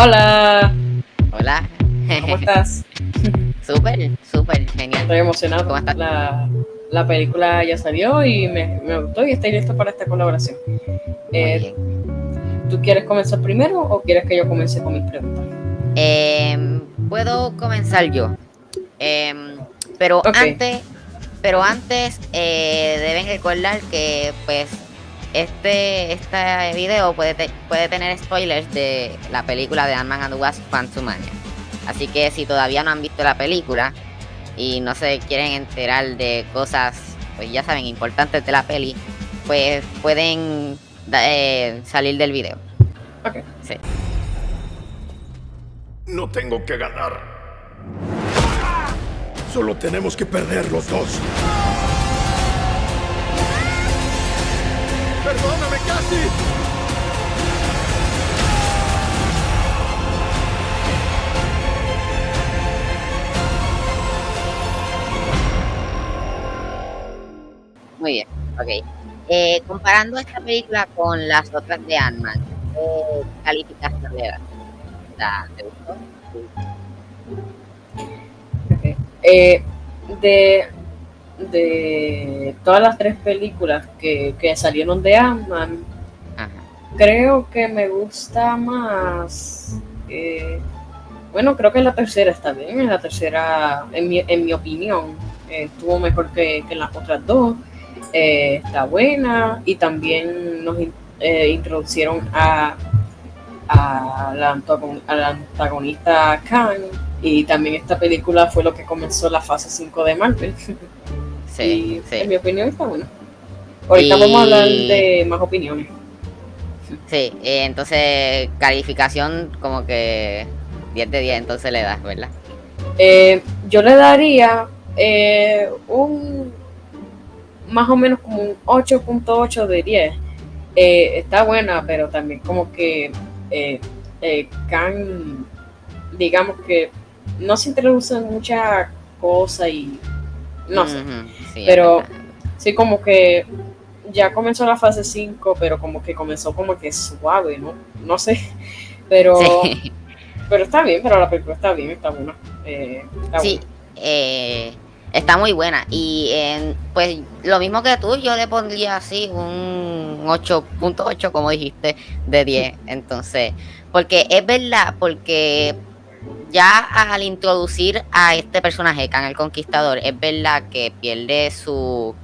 Hola. Hola. ¿Cómo estás? súper, súper genial. Estoy emocionado. ¿Cómo estás? La, la película ya salió y me, me, gustó y estoy listo para esta colaboración. Eh, ¿Tú quieres comenzar primero o quieres que yo comience con mis preguntas? Eh, Puedo comenzar yo. Eh, pero Okay. antes, pero antes eh, deben recordar que pues este, este video puede, te- puede tener spoilers de la película de Ant-Man and the Wasp Quantumania. Así que si todavía no han visto la película y no se quieren enterar de cosas, pues ya saben, importantes de la peli, pues pueden eh, salir del video. Ok. Sí. No tengo que ganar. Solo tenemos que perder los dos. Perdóname, casi. Muy bien, ok. Eh, comparando esta película con las otras de Ant-Man, ¿qué calificación le das? ¿La- ¿Te gustó? ok. Eh, de, de todas las tres películas que, que salieron de Ant-Man, creo que me gusta más. eh, bueno, creo que la tercera está bien. La tercera, en mi, en mi opinión, eh, estuvo mejor que, que las otras dos. Eh, está buena y también nos in- introducieron a, a, la a la antagonista Khan. Y también esta película fue lo que comenzó la fase 5 de Marvel. Sí, y sí. en mi opinión está buena. Ahorita Y- vamos a hablar de más opiniones. Sí, eh, entonces calificación como que 10 de 10 entonces le das, ¿verdad? Eh, yo le daría eh, un más o menos como un 8.8 de 10. Eh, está buena, pero también como que Khan, digamos que no se introducen muchas cosas y no sé. Sí, pero-. Sí, como que ya comenzó la fase 5, pero como que comenzó como que suave, ¿no? No sé. Pero, Sí. pero está bien, pero la película está bien, está buena. Eh, está Sí, eh, está muy buena. Y pues lo mismo que tú, yo le pondría así un 8.8, como dijiste, de 10. Entonces, porque es verdad, porque ya al introducir a este personaje, Khan el Conquistador, es verdad que pierde su,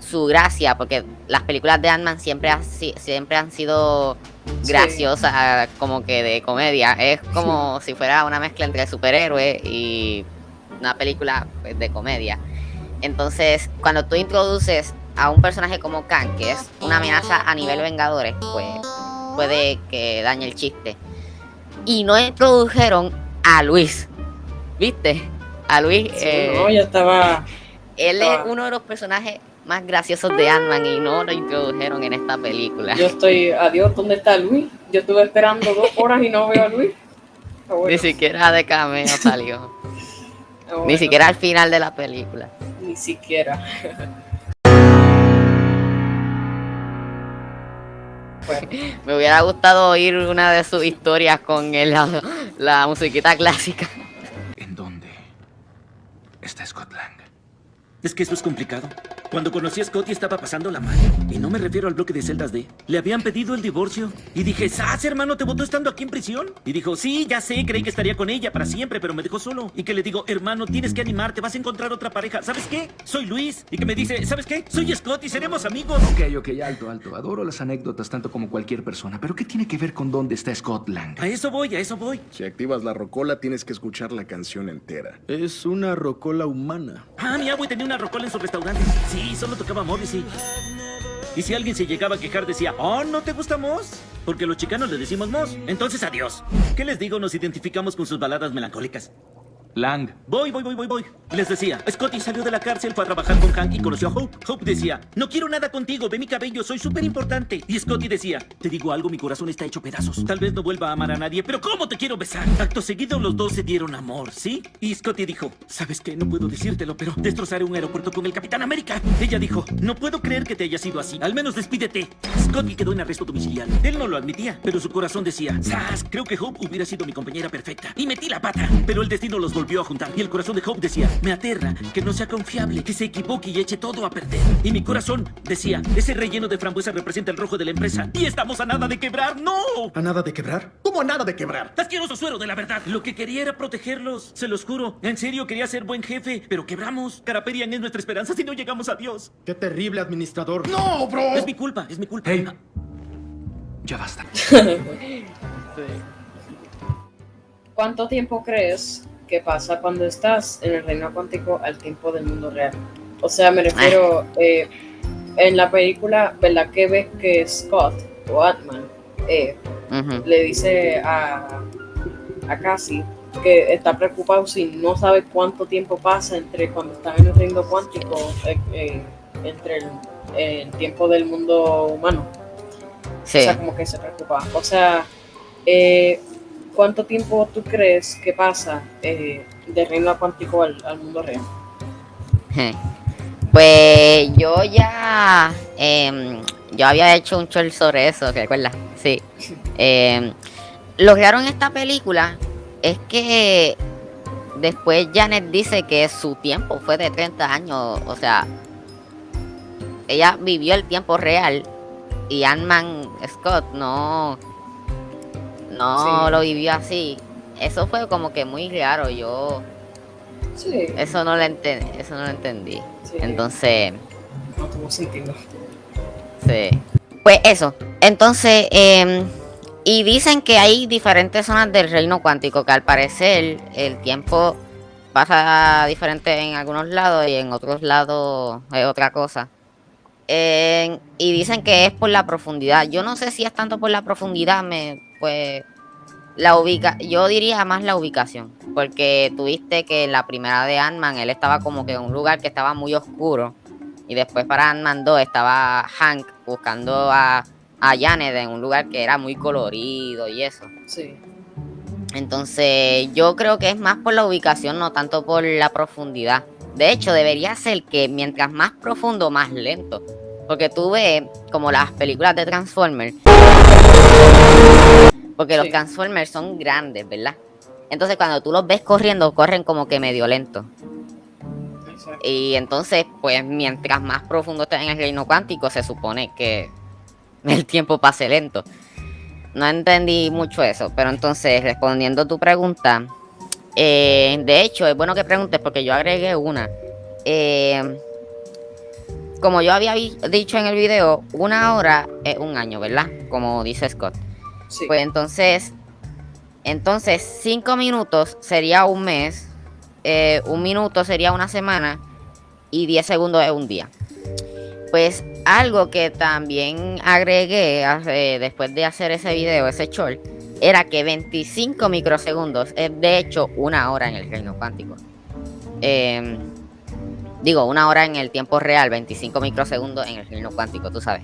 su gracia, porque las películas de Ant-Man siempre, ha siempre han sido Sí. graciosas, como que de comedia. Es como si fuera una mezcla entre superhéroe y una película pues, de comedia. Entonces, cuando tú introduces a un personaje como Khan, que es una amenaza a nivel Vengadores, pues puede que dañe el chiste. Y no introdujeron a Luis, ¿viste? A Luis, Sí, eh, no, ya estaba. él es uno de los personajes más graciosos de Ant-Man y no lo introdujeron en esta película. Yo estoy. Adiós, ¿dónde está Luis? Yo estuve esperando dos horas y no veo a Luis. Bueno, Ni siquiera de cameo salió. bueno, Ni siquiera al final de la película. Ni siquiera. Me hubiera gustado oír una de sus historias con el- la, la musiquita clásica. ¿En dónde está Scott Lang? Es que eso es complicado. Cuando conocí a Scotty estaba pasando la mano. Y no me refiero al bloque de celdas D. Le habían pedido el divorcio. Y dije, ¿sas, hermano, te votó estando aquí en prisión? Y dijo, sí, ya sé, creí que estaría con ella para siempre, pero me dejó solo. Y que le digo, hermano, tienes que animarte, vas a encontrar otra pareja. ¿Sabes qué? Soy Luis. Y que me dice, ¿sabes qué? Soy Scotty, seremos amigos. Ok, ok, alto, alto. Adoro las anécdotas tanto como cualquier persona. Pero ¿qué tiene que ver con dónde está Scott Lang? A eso voy, a eso voy. Si activas la rocola, tienes que escuchar la canción entera. Es una rocola humana. Ah, mi abuelo tenía una rocola en su restaurante. Sí, solo tocaba Morrissey. Y si alguien se llegaba a quejar, decía, oh, ¿no te gusta Moss? Porque los chicanos le decimos Moss. Entonces, adiós. ¿Qué les digo? Nos identificamos con sus baladas melancólicas. Lang. Voy, voy, voy, voy, voy. Les decía, Scotty salió de la cárcel, fue a trabajar con Hank y conoció a Hope. Hope decía, no quiero nada contigo, ve mi cabello, soy súper importante. Y Scotty decía, te digo algo, mi corazón está hecho pedazos. Tal vez no vuelva a amar a nadie, pero ¿cómo te quiero besar? Acto seguido los dos se dieron amor, ¿sí? Y Scotty dijo, ¿sabes qué? No puedo decírtelo, pero destrozaré un aeropuerto con el Capitán América. Ella dijo, no puedo creer que te haya sido así, al menos despídete. Scotty quedó en arresto domiciliario. Él no lo admitía, pero su corazón decía, ¡Sas! Creo que Hope hubiera sido mi compañera perfecta. Y metí la pata. Pero el destino los volvió a juntar. Y el corazón de Hope decía, me aterra que no sea confiable, que se equivoque y eche todo a perder. Y mi corazón decía, ese relleno de frambuesa representa el rojo de la empresa. Y estamos a nada de quebrar, ¡no! ¿A nada de quebrar? ¿Cómo a nada de quebrar? Asqueroso suero de la verdad. Lo que quería era protegerlos, se los juro. En serio quería ser buen jefe, pero quebramos. Caraperian es nuestra esperanza si no llegamos a Dios. ¡Qué terrible administrador! ¡No, bro! Es mi culpa, es mi culpa. Hey. Ya basta. ¿Cuánto tiempo crees que pasa cuando estás en el reino cuántico al tiempo del mundo real? O sea, me refiero, eh, en la película, ¿verdad que ves que Scott o Atman eh, le dice a, a Cassie que está preocupado si no sabe cuánto tiempo pasa entre cuando están en el reino cuántico, eh, eh, entre el, el tiempo del mundo humano? Sí. O sea, como que se preocupa. O sea, eh, ¿cuánto tiempo tú crees que pasa eh, del reino cuántico al, al mundo real? Pues yo ya, em, yo había hecho un short sobre eso, ¿te acuerdas? Sí. Em, lo raro en esta película es que después Janet dice que su tiempo fue de 30 años, o sea, ella vivió el tiempo real y Ant-Man Scott no, no Sí. lo vivió así. Eso fue como que muy raro, yo Sí, eso no lo entendí, eso no lo entendí. sí, Entonces, no tuvo sentido. sí. Pues eso. Entonces, eh, y dicen que hay diferentes zonas del reino cuántico, que al parecer el tiempo pasa diferente en algunos lados y en otros lados es otra cosa. Eh, y dicen que es por la profundidad. Yo no sé si es tanto por la profundidad, me, pues la ubica, yo diría más la ubicación, porque tuviste que en la primera de Ant-Man él estaba como que en un lugar que estaba muy oscuro y después para Ant-Man 2 estaba Hank buscando a, a Janet en un lugar que era muy colorido y eso. Sí, Entonces yo creo que es más por la ubicación, no tanto por la profundidad. De hecho, debería ser que mientras más profundo, más lento. Porque tú ves como las películas de Transformers. Porque los Sí. Transformers son grandes, ¿verdad? Entonces cuando tú los ves corriendo, corren como que medio lento. exacto. Y entonces, pues mientras más profundo estés en el reino cuántico, se supone que el tiempo pase lento. No entendí mucho eso, pero entonces, respondiendo a tu pregunta, eh, de hecho, es bueno que preguntes porque yo agregué una. Eh, como yo había dicho en el video, una hora es un año, ¿verdad? Como dice Scott. Sí, Pues entonces, entonces cinco minutos sería un mes, eh, un minuto sería una semana y 10 segundos es un día. Pues algo que también agregué después de hacer ese video, ese short, era que 25 microsegundos es de hecho una hora en el reino cuántico. Em, digo, una hora en el tiempo real, 25 microsegundos en el reino cuántico, tú sabes.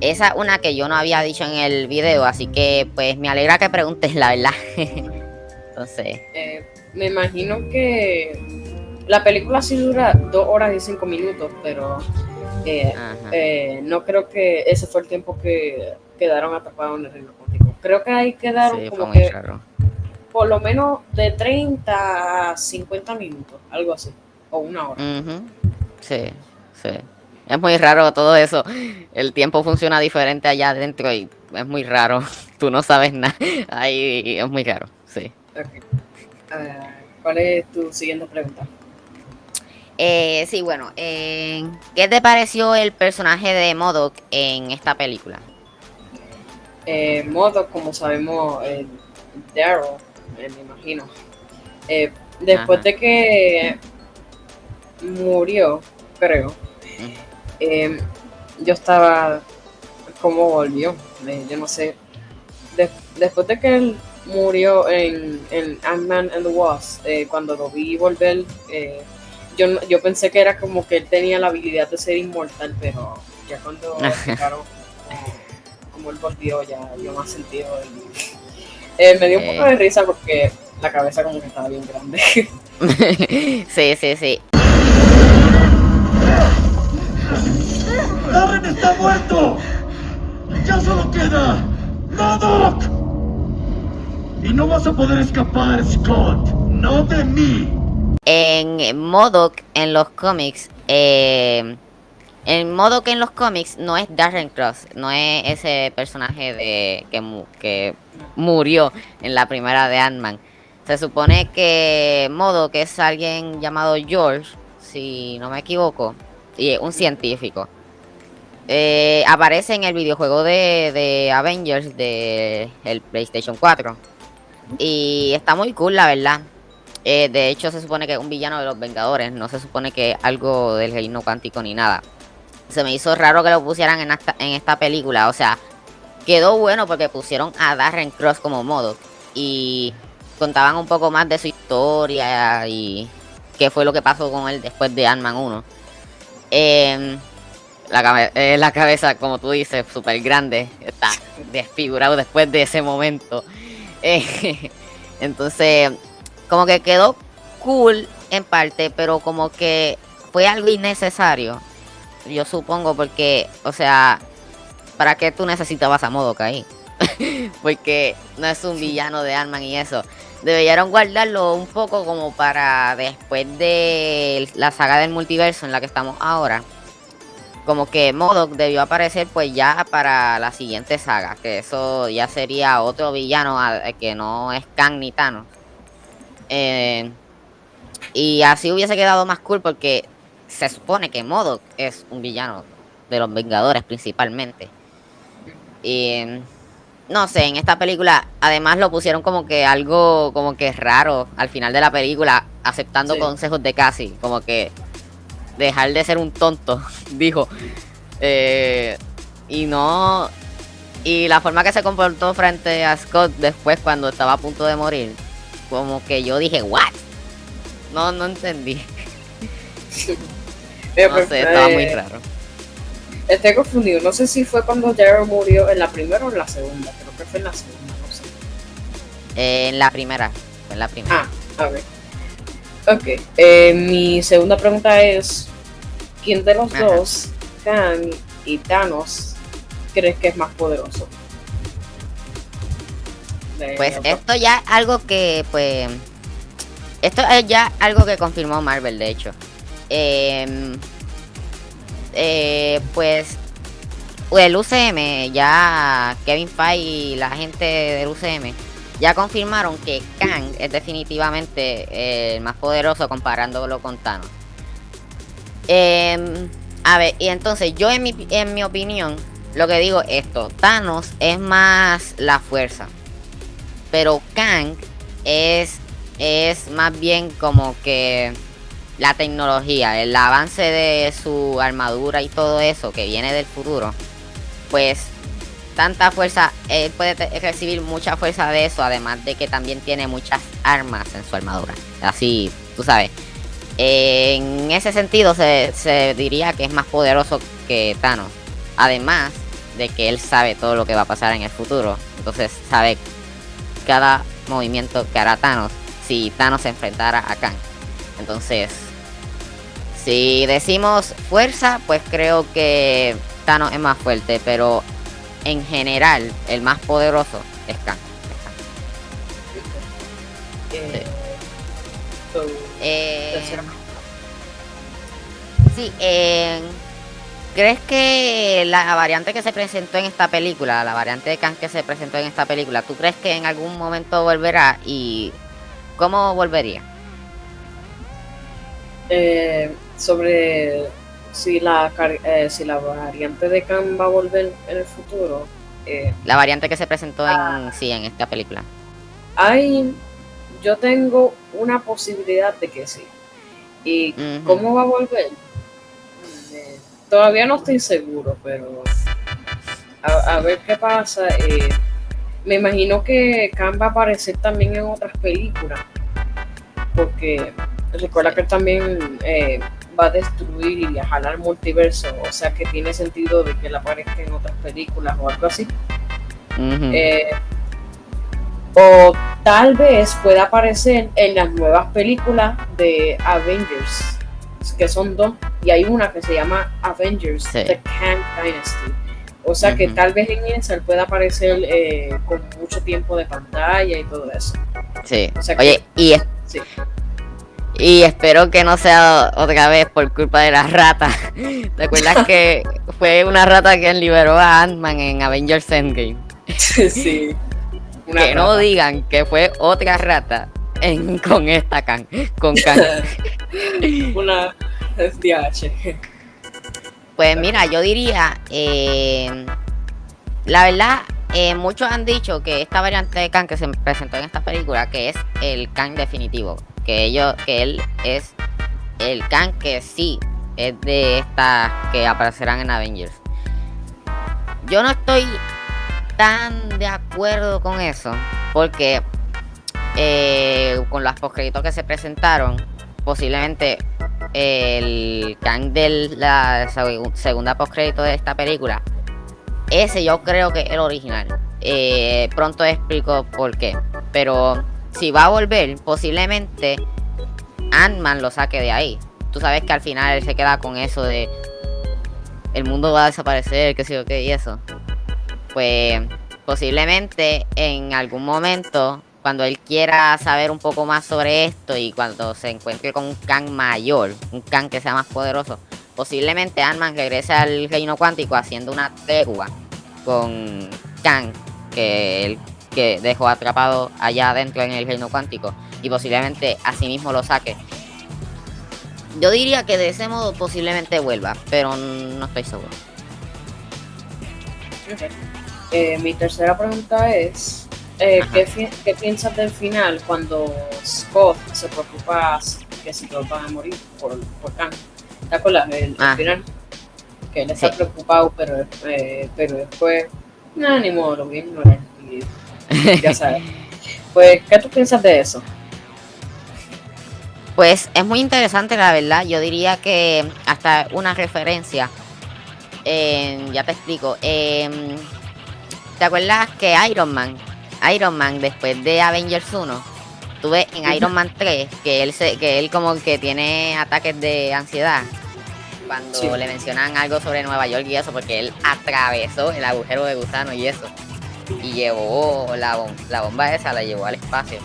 Esa es una que yo no había dicho en el video, así que pues me alegra que preguntes la verdad. Entonces, eh, me imagino que la película sí dura dos horas y cinco minutos, pero eh, eh, no creo que ese fue el tiempo que quedaron atrapados en el reino cuántico. Creo que ahí quedaron Sí, como que raro. por lo menos de 30 a 50 minutos, algo así, o una hora. Sí, sí. Es muy raro todo eso. El tiempo funciona diferente allá adentro y es muy raro. Tú no sabes nada. Ahí es muy raro, sí. Ok. ¿Cuál es tu siguiente pregunta? Eh, sí, bueno. eh, ¿Qué te pareció el personaje de Modok en esta película? Eh, Modo, como sabemos, eh, Daryl, eh, me imagino. Eh, después Ajá. de que murió, creo, eh, yo estaba como volvió, eh, yo no sé. De- después de que él murió en, en Ant-Man and the Wasp, eh, cuando lo vi volver, eh, yo, yo pensé que era como que él tenía la habilidad de ser inmortal, pero ya cuando explicaron como, como él volvió, ya dio más sentido. y- eh, me dio un poco Eh. de risa porque la cabeza como que estaba bien grande. sí, sí, sí. ¡Darren está muerto! ¡Ya solo queda Modok! Y no vas a poder escapar, Scott. No de mí. En Modok en los cómics, eh, en Modok en los cómics no es Darren Cross, no es ese personaje de que, mu- que murió en la primera de Ant-Man. Se supone que Modok es alguien llamado George, si no me equivoco, y es un científico. Eh, aparece en el videojuego de, Avengers de el PlayStation 4. Y está muy cool, la verdad. Eh, de hecho, se supone que es un villano de los Vengadores. No se supone que es algo del reino cuántico ni nada. Se me hizo raro que lo pusieran en esta, en esta película. O sea, quedó bueno porque pusieron a Darren Cross como modo. Y contaban un poco más de su historia y qué fue lo que pasó con él después de Ant-Man 1. Em, la, cabe- eh, la cabeza, como tú dices, súper grande. Está desfigurado después de ese momento. Eh, entonces, como que quedó cool en parte, pero como que fue algo innecesario. Yo supongo porque, o sea, ¿para qué tú necesitabas a Modoka ahí? porque no es un villano de Ant-Man y eso. Deberían guardarlo un poco como para después de la saga del multiverso en la que estamos ahora. Como que Modok debió aparecer pues ya para la siguiente saga. Que eso ya sería otro villano a- que no es Kang ni Thanos. Eh, y así hubiese quedado más cool porque se supone que Modok es un villano de los Vengadores principalmente. Y no sé, en esta película además lo pusieron como que algo como que raro al final de la película, aceptando Sí. consejos de Cassie, como que dejar de ser un tonto, dijo. Eh, y no y la forma que se comportó frente a Scott después cuando estaba a punto de morir, como que yo dije, "What?" No no entendí. Eh, No sé, estaba muy raro. Estoy confundido. No sé si fue cuando Daryl murió en la primera o en la segunda. Creo que fue en la segunda, no sé. Eh, en la primera, fue en la primera. Ah, a ver. Ok. eh, mi segunda pregunta es: ¿quién de los Ajá. dos, Kang y Thanos, crees que es más poderoso? De Pues esto ya es algo que, pues. Esto es ya algo que confirmó Marvel, de hecho. Em, eh, pues. El UCM, ya Kevin Feige y la gente del UCM ya confirmaron que Kang es definitivamente el más poderoso comparándolo con Thanos. Em, a ver, y entonces yo en mi, en mi opinión, lo que digo es esto, Thanos es más la fuerza. Pero Kang es, es más bien como que la tecnología, el avance de su armadura y todo eso que viene del futuro. Pues tanta fuerza, él puede te- recibir mucha fuerza de eso, además de que también tiene muchas armas en su armadura. Así, tú sabes. En ese sentido se, se diría que es más poderoso que Thanos. Además de que él sabe todo lo que va a pasar en el futuro. Entonces sabe cada movimiento que hará Thanos si Thanos se enfrentara a Kang. Entonces, si decimos fuerza, pues creo que Thanos es más fuerte, pero en general el más poderoso es. Es Kang. Eh, Eh, sí, eh, ¿crees que la variante que se presentó en esta película, la variante de Kang que se presentó en esta película, ¿tú crees que en algún momento volverá y cómo volvería? eh, sobre si la, eh, si la variante de Kang va a volver en el futuro. eh, La variante que se presentó en sí en esta película. hay, yo tengo una posibilidad de que sí. ¿Y cómo va a volver? Eh, todavía no estoy seguro, pero a, a ver qué pasa. eh, me imagino que Khan va a aparecer también en otras películas. Porque recuerda que él también eh, va a destruir y viajar al multiverso. O sea que tiene sentido de que él aparezca en otras películas o algo así. Eh, o tal vez pueda aparecer en las nuevas películas de Avengers, que son dos, y hay una que se llama Avengers, Sí. The Kang Dynasty. O sea que tal vez en esa él pueda aparecer eh, con mucho tiempo de pantalla y todo eso. Sí. O sea que- Oye, y, es-. Y espero que no sea otra vez por culpa de las ratas. ¿Te acuerdas que fue una rata quien liberó a Ant-Man en Avengers Endgame? sí. Una que no digan que fue otra rata en, con esta can, con can. Una DH. Pues mira, yo diría, eh, la verdad, eh, muchos han dicho que esta variante de Kang que se presentó en esta película, que es el Kang definitivo, que ellos, que él es el Kang que sí es de estas que aparecerán en Avengers. Yo no estoy tan de acuerdo con eso, porque eh, con las postcréditos que se presentaron, posiblemente el Kang de la seg- segunda postcrédito de esta película, ese yo creo que es el original. Eh, pronto explico por qué. Pero si va a volver, posiblemente Ant-Man lo saque de ahí. Tú sabes que al final él se queda con eso de el mundo va a desaparecer, qué sé yo qué, y eso. Pues posiblemente en algún momento, cuando él quiera saber un poco más sobre esto y cuando se encuentre con un Kang mayor, un Kang que sea más poderoso, posiblemente Ant-Man regrese al reino cuántico haciendo una tregua con Kang, que él que dejó atrapado allá adentro en el reino cuántico, y posiblemente así mismo lo saque. Yo diría que de ese modo posiblemente vuelva, pero no estoy seguro. Eh, mi tercera pregunta es, eh. ¿qué, piensas del final cuando Scott se preocupa que si todos van a morir por, por Kang? ¿Te acuerdas del Ah. final? Que él está Sí. preocupado, pero, eh, pero después, nada, ni modo, lo voy a ignorar. Y ya sabes. Pues, ¿qué tú piensas de eso? Pues es muy interesante, la verdad. Yo diría que hasta una referencia. eh, ya te explico. eh, ¿Te acuerdas que Iron Man, Iron Man después de Avengers 1, tuve en Iron Man 3 que él se, que él como que tiene ataques de ansiedad cuando Sí. le mencionan algo sobre Nueva York y eso, porque él atravesó el agujero de gusano y eso. Y llevó la, bom- la bomba esa, la llevó al espacio.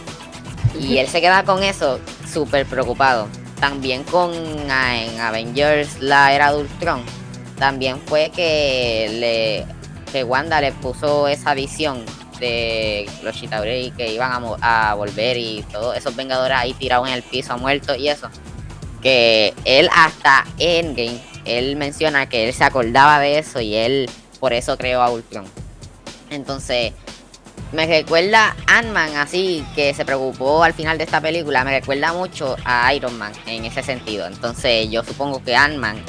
Y él se queda con eso súper preocupado. También con ah, en Avengers la era de Ultron. También fue que le que Wanda le puso esa visión de los Chitauri que iban a volver y todos esos Vengadores ahí tirados en el piso, muertos y eso. Que él hasta Endgame, él menciona que él se acordaba de eso y él por eso creó a Ultron. Entonces, me recuerda Ant-Man así, que se preocupó al final de esta película, me recuerda mucho a Iron Man en ese sentido. Entonces yo supongo que Ant-Man,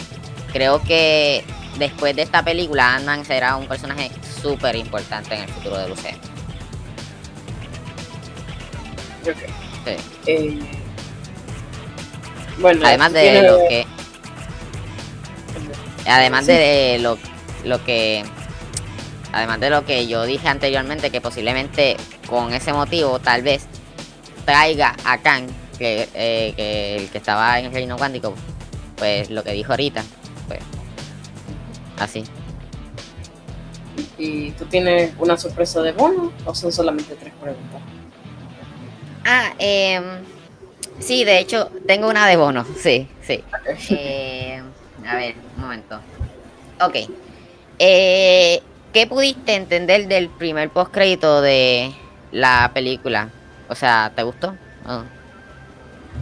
creo que después de esta película, Ant-Man será un personaje súper importante en el futuro de. Ok. Sí. Eh, bueno, Además de tiene- lo que... Además de lo, lo que... Además de lo que yo dije anteriormente, que posiblemente con ese motivo tal vez traiga a Kang, que, eh, que el que estaba en el reino cuántico, pues lo que dijo ahorita, pues así. ¿Y tú tienes una sorpresa de bono o son solamente tres preguntas? Ah, em, sí, de hecho, tengo una de bono, sí, sí. Eh, a ver, un momento. Ok. Eh, ¿Qué pudiste entender del primer postcrédito de la película? O sea, ¿te gustó?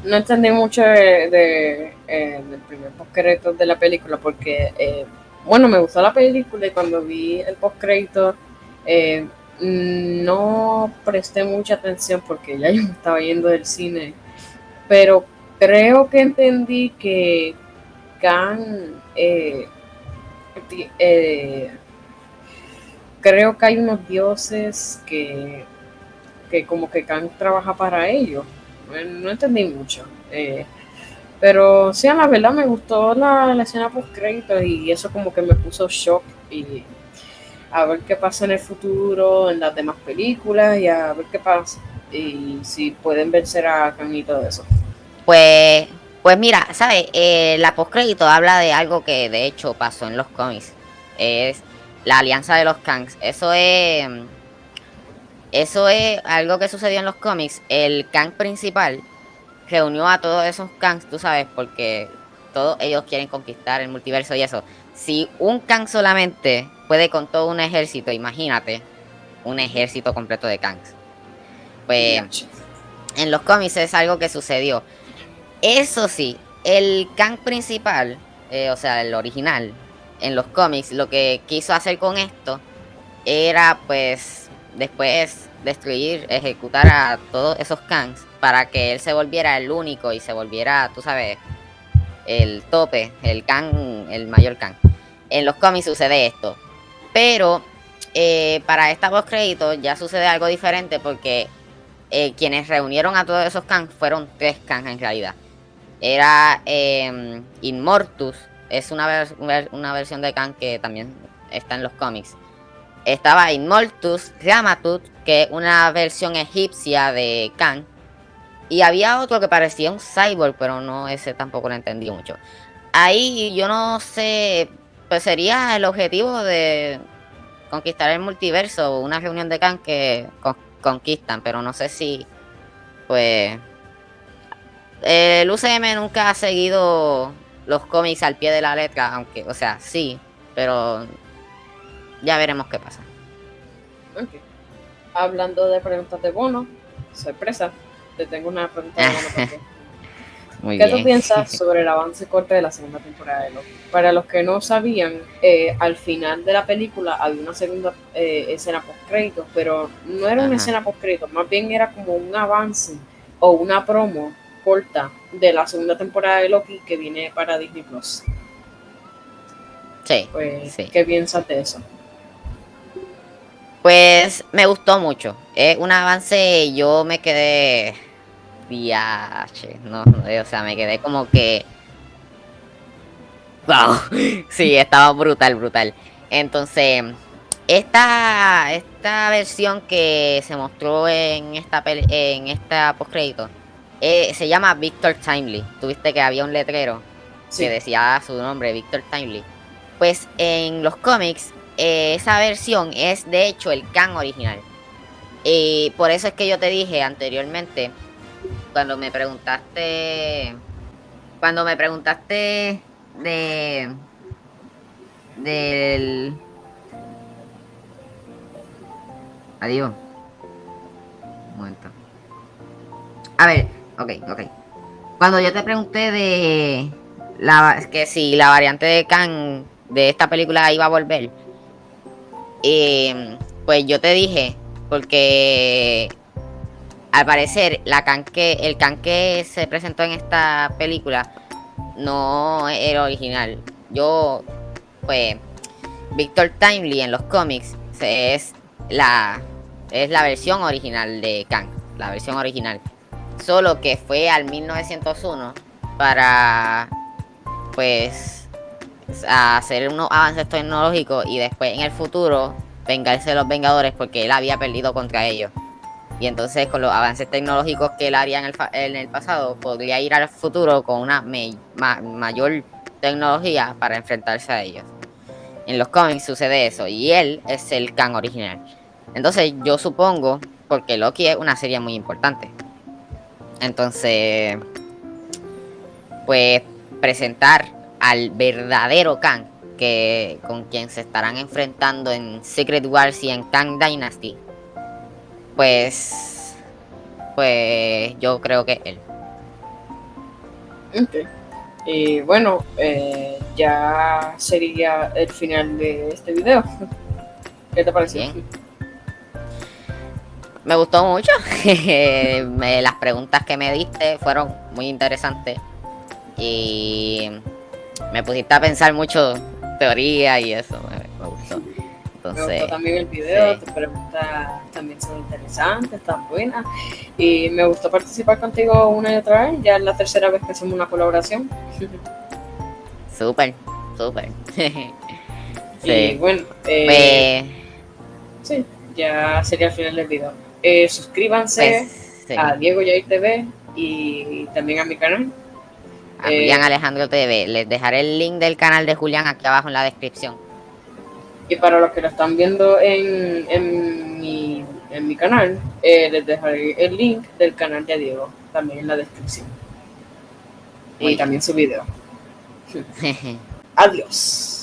No entendí mucho eh, del primer postcrédito de la película porque, eh, bueno, me gustó la película y cuando vi el postcrédito eh, no presté mucha atención porque ya yo me estaba yendo del cine, pero creo que entendí que Khan eh, eh, creo que hay unos dioses que, que como que Kang trabaja para ellos. No, entendí mucho. Eh, pero sí, a la verdad me gustó la, la escena post créditos y eso como que me puso shock y a ver qué pasa en el futuro, en las demás películas y a ver qué pasa. Y si pueden vencer a Kang y todo eso. Pues, pues mira, ¿sabes? Eh, la postcrédito habla de algo que de hecho pasó en los cómics. Es la alianza de los Kangs. Eso es. Eso es algo que sucedió en los cómics. El Kang principal reunió a todos esos Kangs, tú sabes, porque todos ellos quieren conquistar el multiverso y eso. Si un Kang solamente puede con todo un ejército, imagínate un ejército completo de Kangs. Pues en los cómics es algo que sucedió. Eso sí, el Kang principal, eh, o sea, el original, en los cómics, lo que quiso hacer con esto era pues después destruir, ejecutar a todos esos Kangs para que él se volviera el único y se volviera, tú sabes, el tope, el Kang, el mayor Kang. En los cómics sucede esto. Pero eh, para esta post crédito ya sucede algo diferente porque eh, quienes reunieron a todos esos Kangs fueron tres Kangs en realidad. Era eh, Inmortus, es una, una versión de Kang que también está en los cómics. Estaba Inmortus, Ramatut, que es una versión egipcia de Kang. Y había otro que parecía un cyborg, pero no, ese tampoco lo entendí mucho. Ahí yo no sé, pues sería el objetivo de conquistar el multiverso, una reunión de Kang que con conquistan, pero no sé si, pues, el UCM nunca ha seguido los cómics al pie de la letra, aunque, o sea, sí, pero ya veremos qué pasa. Okay. Hablando de preguntas de bono, sorpresa, te tengo una pregunta de bono también. Muy ¿Qué bien. tú piensas sobre el avance corte de la segunda temporada de Loki? Para los que no sabían, eh, al final de la película había una segunda eh, escena post créditos, pero no era una escena post créditos, más bien era como un avance o una promo corta de la segunda temporada de Loki que viene para Disney Plus. Sí, Pues, sí. ¿qué piensas de eso? Pues me gustó mucho. Es un avance, yo me quedé. Viaje, no, no, o sea, me quedé como que. ¡Wow! Sí, estaba brutal, brutal. Entonces, esta, esta versión que se mostró en esta, en esta postcrédito eh, se llama Victor Timely. Tuviste que había un letrero Sí. que decía su nombre, Victor Timely. Pues en los cómics, eh, esa versión es de hecho el Kang original. Y por eso es que yo te dije anteriormente, cuando me preguntaste, cuando me preguntaste de, del, adiós, un momento. A ver, ok, ok. Cuando yo te pregunté de la, que si la variante de Kang de esta película iba a volver, eh, pues yo te dije, porque al parecer la Kang que, el Kang que se presentó en esta película no era original. Yo, pues, Victor Timely en los cómics es la, es la versión original de Kang, la versión original. Solo que fue al 1901 para, pues, hacer unos avances tecnológicos y después en el futuro vengarse de los Vengadores porque él había perdido contra ellos. Y entonces con los avances tecnológicos que él haría en el, pasado, podría ir al futuro con una mayor tecnología para enfrentarse a ellos. En los cómics sucede eso y él es el Kang original. Entonces yo supongo, porque Loki es una serie muy importante. Entonces, pues presentar al verdadero Kang que con quien se estarán enfrentando en Secret Wars y en Kang Dynasty. Pues pues yo creo que él. Ok. Y bueno, eh, ya sería el final de este video. ¿Qué te pareció? Bien. Me gustó mucho. Me- las preguntas que me diste fueron muy interesantes. Y me pusiste a pensar mucho teoría y eso. Me, me gustó. Me Entonces, gustó también el video, sí. tus preguntas también son interesantes, están buenas. Y me gustó participar contigo una y otra vez, ya es la tercera vez que hacemos una colaboración. súper, súper. Y bueno, eh, Pues, sí, ya sería el final del video. Eh, suscríbanse pues, sí. a Diego Yair TV y también a mi canal. a eh, Julián Alejandro TV. Les dejaré el link del canal de Julián aquí abajo en la descripción. Y para los que lo están viendo en, en, mi, en mi canal, eh, les dejaré el link del canal de Diego también en la descripción. Muy Y bien. también su video. Adiós.